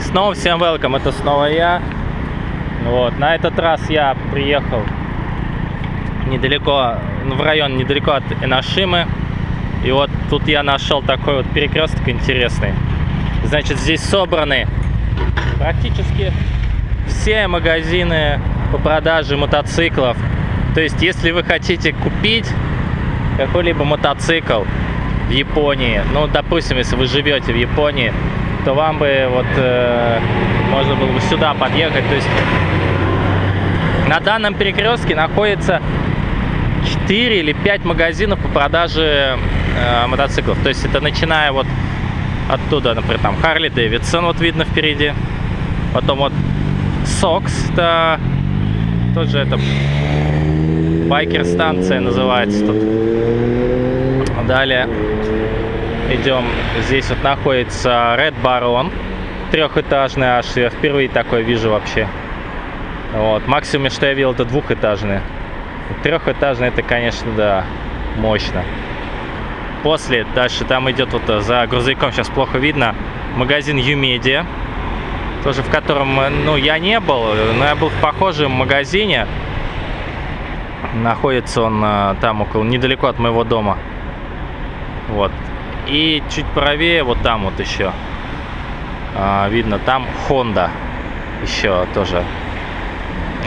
Снова всем welcome, это снова я. Вот, на этот раз я приехал недалеко, ну, в район недалеко от Энашимы. И вот тут я нашел такой вот перекресток интересный. Значит, здесь собраны практически все магазины по продаже мотоциклов. То есть, если вы хотите купить какой-либо мотоцикл в Японии, ну, допустим, если вы живете в Японии, то вам бы вот э, можно было бы сюда подъехать. То есть на данном перекрестке находится 4 или 5 магазинов по продаже э, мотоциклов. То есть это начиная вот оттуда, например, там Харли Дэвидсон, вот видно впереди. Потом вот Сокс, это тоже это байкер-станция называется тут. Далее идем, здесь вот находится Red Baron, трехэтажный аж, я впервые такой вижу вообще. Вот, максимум, что я видел, это двухэтажный. Трехэтажный, это, конечно, да, мощно. После, дальше там идет вот за грузовиком, сейчас плохо видно, магазин Юмедиа, тоже в котором, ну, я не был, но я был в похожем магазине. Находится он э, там около, недалеко от моего дома. Вот. И чуть правее, вот там вот еще, а, видно, там Honda еще тоже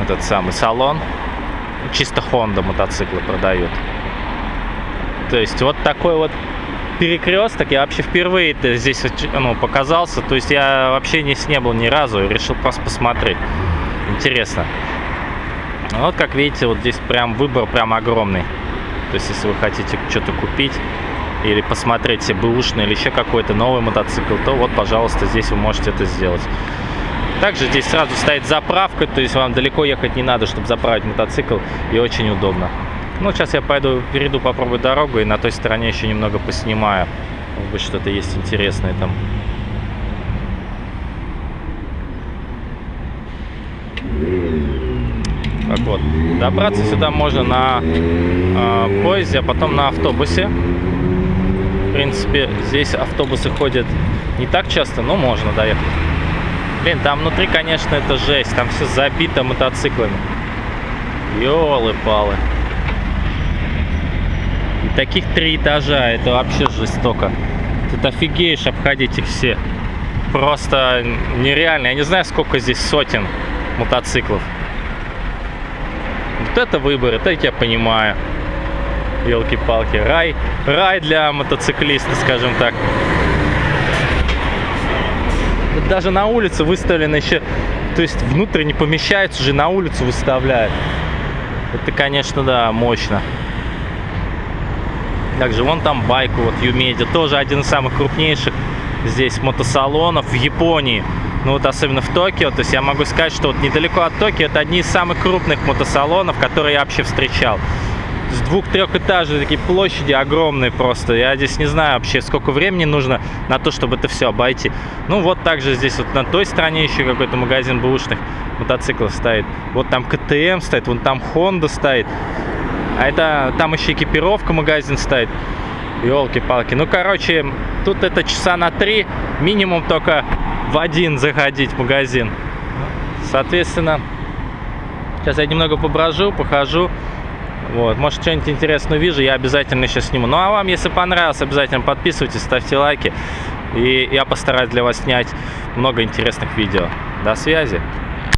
этот самый салон. Чисто Honda мотоциклы продают. То есть вот такой вот перекресток. Я вообще впервые здесь ну, показался. То есть я вообще не, не был ни разу. Решил просто посмотреть. Интересно. Вот как видите, вот здесь прям выбор прям огромный. То есть если вы хотите что-то купить, или посмотреть себе бэушный или еще какой-то новый мотоцикл, то вот, пожалуйста, здесь вы можете это сделать. Также здесь сразу стоит заправка, то есть вам далеко ехать не надо, чтобы заправить мотоцикл, и очень удобно. Ну, сейчас я пойду, перейду, попробую дорогу, и на той стороне еще немного поснимаю. Может быть, что-то есть интересное там. Так вот, добраться сюда можно на э, поезде, а потом на автобусе. В принципе, здесь автобусы ходят не так часто, но можно доехать. Блин, там внутри, конечно, это жесть. Там все забито мотоциклами. Ёлы-палы. И таких три этажа. Это вообще жестоко. Ты офигеешь обходить их все. Просто нереально. Я не знаю, сколько здесь сотен мотоциклов. Вот это выбор, это я понимаю елки-палки, рай, рай для мотоциклиста, скажем так. Даже на улице выставлено еще, то есть внутрь не помещается, уже на улицу выставляют. Это, конечно, да, мощно. Также вон там байку, вот Юмедиа, тоже один из самых крупнейших здесь мотосалонов в Японии. Ну вот особенно в Токио, то есть я могу сказать, что вот недалеко от Токио это одни из самых крупных мотосалонов, которые я вообще встречал с двух-трехэтажные такие площади огромные просто. Я здесь не знаю вообще, сколько времени нужно на то, чтобы это все обойти. Ну, вот также здесь вот на той стороне еще какой-то магазин бэушных мотоциклов стоит. Вот там КТМ стоит, вон там Honda стоит. А это там еще экипировка магазин стоит. Елки-палки. Ну, короче, тут это часа на три, минимум только в один заходить в магазин. Соответственно, сейчас я немного поброжу, похожу. Вот, может, что-нибудь интересное вижу, я обязательно сейчас сниму. Ну, а вам, если понравилось, обязательно подписывайтесь, ставьте лайки. И я постараюсь для вас снять много интересных видео. До связи!